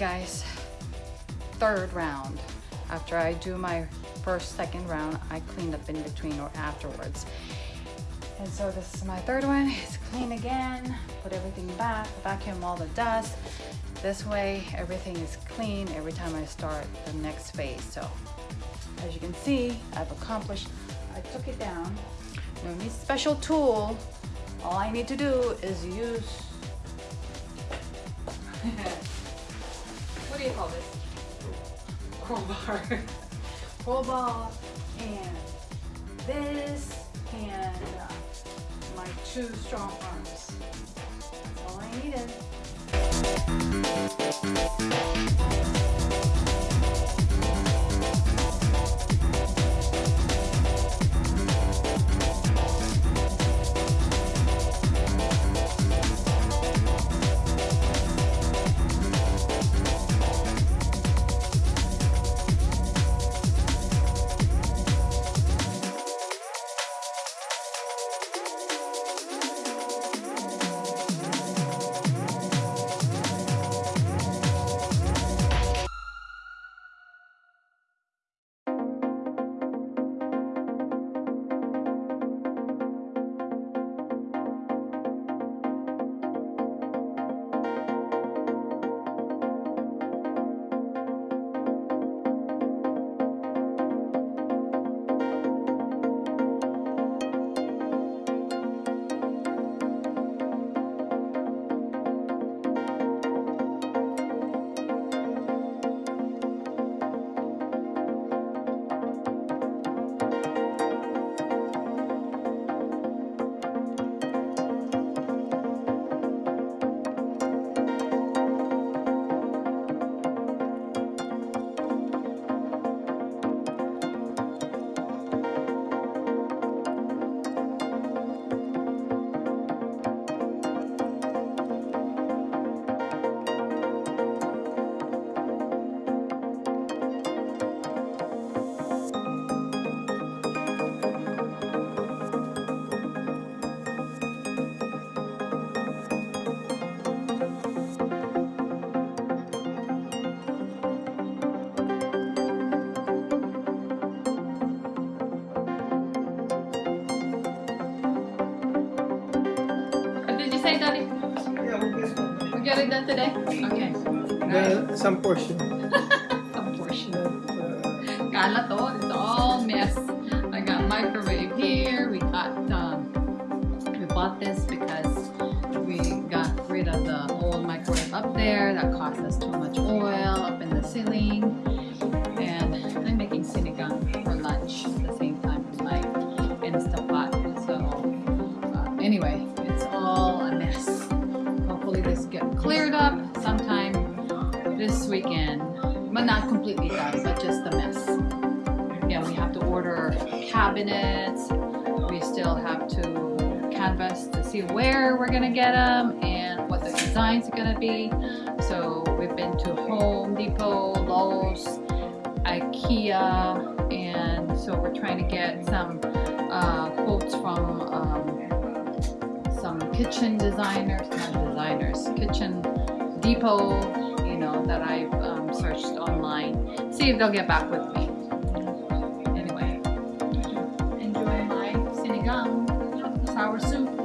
guys, third round. After I do my first, second round, I clean up in between or afterwards. And so this is my third one. It's clean again, put everything back, vacuum all the dust. This way, everything is clean every time I start the next phase. So as you can see, I've accomplished, I took it down. No need special tool. All I need to do is use do you call this? Crowbar. Crowbar and this and uh, my two strong arms. That's all I needed. It done today? Okay. Well, some portion. Some portion. Kala to, completely done, but just a mess. Yeah, we have to order cabinets. We still have to canvas to see where we're gonna get them and what the designs are gonna be. So we've been to Home Depot, Lowe's, IKEA, and so we're trying to get some uh, quotes from um, some kitchen designers, not designers, kitchen depot, know, that I've um, searched online. See if they'll get back with me. Anyway, enjoy my sinigang, sour soup,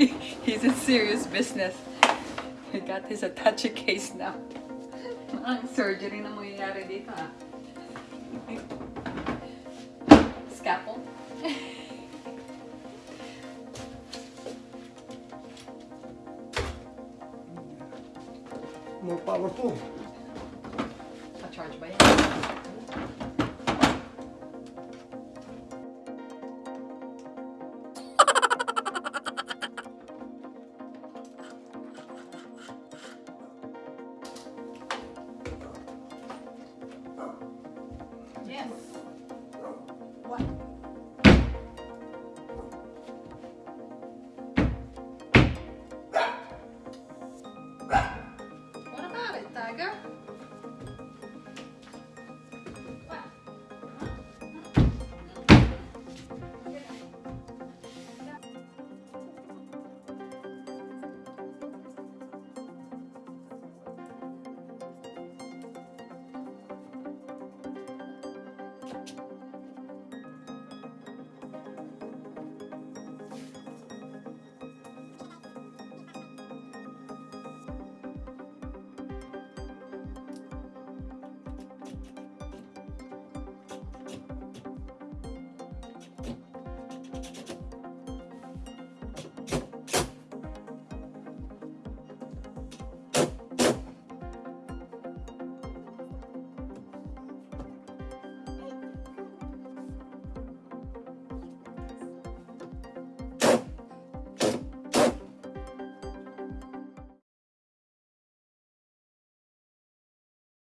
He's in serious business. He got his attache case now. Ang surgery na mangyayari dito ah. Scalpel. More powerful. Pa-charge ba yan? What?